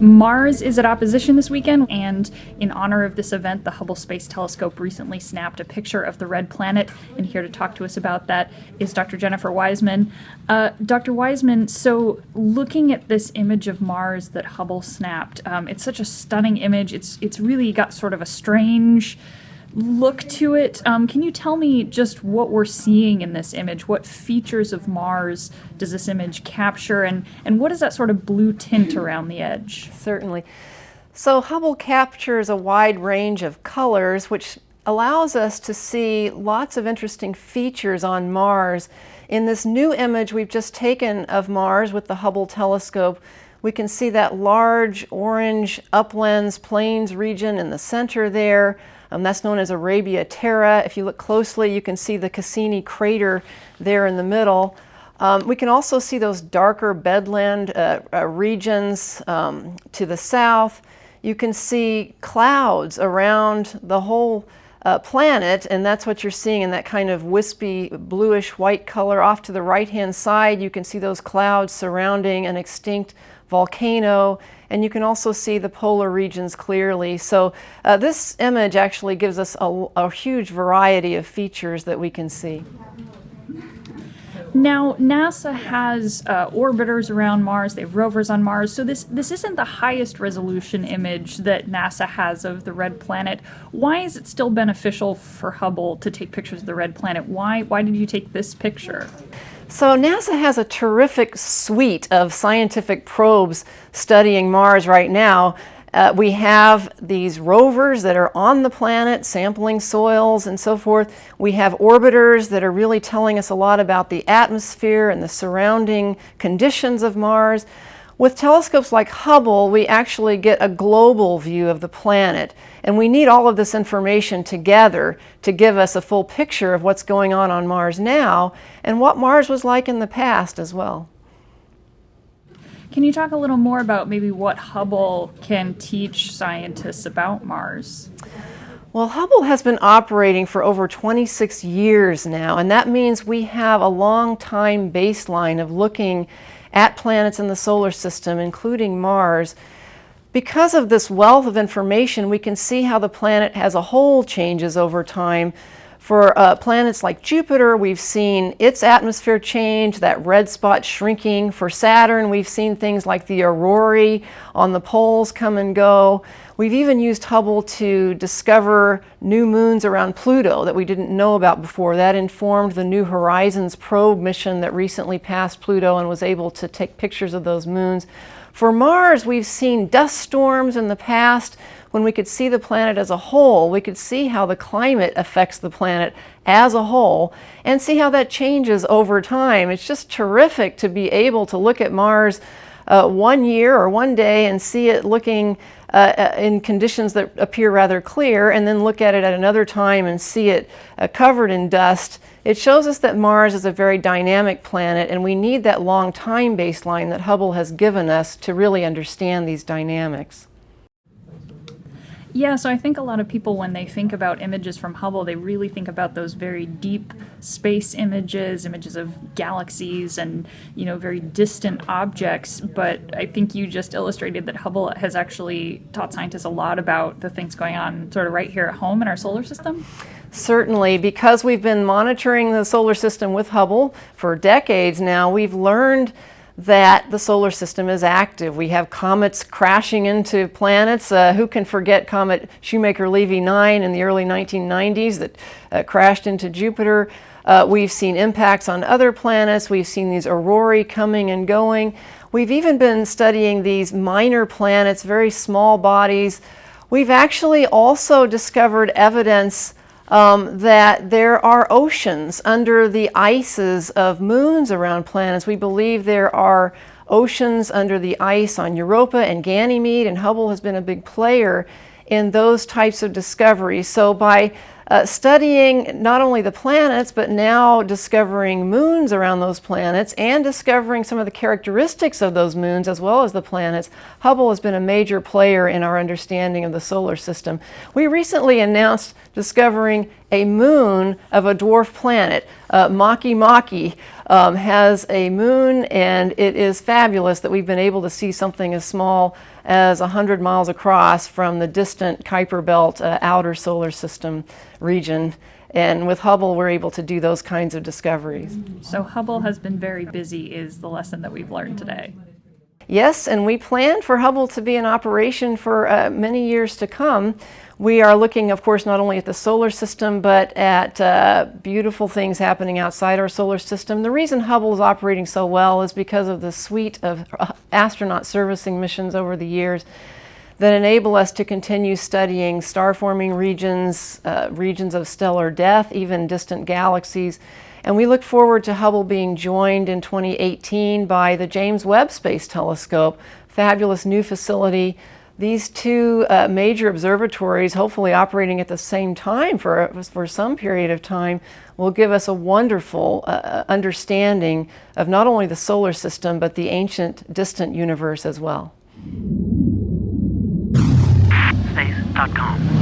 Mars is at opposition this weekend, and in honor of this event, the Hubble Space Telescope recently snapped a picture of the red planet. And here to talk to us about that is Dr. Jennifer Wiseman. Uh, Dr. Wiseman, so looking at this image of Mars that Hubble snapped, um, it's such a stunning image. It's it's really got sort of a strange look to it. Um, can you tell me just what we're seeing in this image? What features of Mars does this image capture, and, and what is that sort of blue tint around the edge? Certainly. So Hubble captures a wide range of colors, which allows us to see lots of interesting features on Mars. In this new image we've just taken of Mars with the Hubble telescope, we can see that large orange uplands plains region in the center there. Um, that's known as Arabia Terra. If you look closely, you can see the Cassini crater there in the middle. Um, we can also see those darker bedland uh, uh, regions um, to the south. You can see clouds around the whole uh, planet, and that's what you're seeing in that kind of wispy bluish white color. Off to the right-hand side, you can see those clouds surrounding an extinct volcano, and you can also see the polar regions clearly. So uh, this image actually gives us a, a huge variety of features that we can see. Now, NASA has uh, orbiters around Mars, they have rovers on Mars, so this, this isn't the highest resolution image that NASA has of the red planet. Why is it still beneficial for Hubble to take pictures of the red planet? Why, why did you take this picture? So NASA has a terrific suite of scientific probes studying Mars right now. Uh, we have these rovers that are on the planet sampling soils and so forth. We have orbiters that are really telling us a lot about the atmosphere and the surrounding conditions of Mars. With telescopes like Hubble, we actually get a global view of the planet, and we need all of this information together to give us a full picture of what's going on on Mars now and what Mars was like in the past as well. Can you talk a little more about maybe what Hubble can teach scientists about Mars? Well, Hubble has been operating for over 26 years now, and that means we have a long time baseline of looking at planets in the solar system, including Mars. Because of this wealth of information, we can see how the planet as a whole changes over time. For uh, planets like Jupiter, we've seen its atmosphere change, that red spot shrinking. For Saturn, we've seen things like the aurorae on the poles come and go. We've even used Hubble to discover new moons around Pluto that we didn't know about before. That informed the New Horizons probe mission that recently passed Pluto and was able to take pictures of those moons. For Mars, we've seen dust storms in the past when we could see the planet as a whole. We could see how the climate affects the planet as a whole and see how that changes over time. It's just terrific to be able to look at Mars uh, one year or one day and see it looking uh, uh, in conditions that appear rather clear and then look at it at another time and see it uh, covered in dust, it shows us that Mars is a very dynamic planet and we need that long time baseline that Hubble has given us to really understand these dynamics. Yeah, so I think a lot of people, when they think about images from Hubble, they really think about those very deep space images, images of galaxies and, you know, very distant objects. But I think you just illustrated that Hubble has actually taught scientists a lot about the things going on sort of right here at home in our solar system. Certainly, because we've been monitoring the solar system with Hubble for decades now, we've learned that the solar system is active. We have comets crashing into planets. Uh, who can forget Comet Shoemaker-Levy 9 in the early 1990s that uh, crashed into Jupiter? Uh, we've seen impacts on other planets. We've seen these aurorae coming and going. We've even been studying these minor planets, very small bodies. We've actually also discovered evidence um, that there are oceans under the ices of moons around planets. We believe there are oceans under the ice on Europa and Ganymede, and Hubble has been a big player in those types of discoveries. So by uh, studying not only the planets, but now discovering moons around those planets and discovering some of the characteristics of those moons as well as the planets, Hubble has been a major player in our understanding of the solar system. We recently announced discovering a moon of a dwarf planet, uh, Makemake, um, has a moon, and it is fabulous that we've been able to see something as small as 100 miles across from the distant Kuiper Belt uh, outer solar system region. And with Hubble, we're able to do those kinds of discoveries. So Hubble has been very busy, is the lesson that we've learned today. Yes, and we plan for Hubble to be in operation for uh, many years to come. We are looking, of course, not only at the solar system, but at uh, beautiful things happening outside our solar system. The reason Hubble is operating so well is because of the suite of uh, astronaut servicing missions over the years that enable us to continue studying star-forming regions, uh, regions of stellar death, even distant galaxies. And we look forward to Hubble being joined in 2018 by the James Webb Space Telescope, fabulous new facility. These two uh, major observatories, hopefully operating at the same time for, for some period of time, will give us a wonderful uh, understanding of not only the solar system, but the ancient distant universe as well space.com.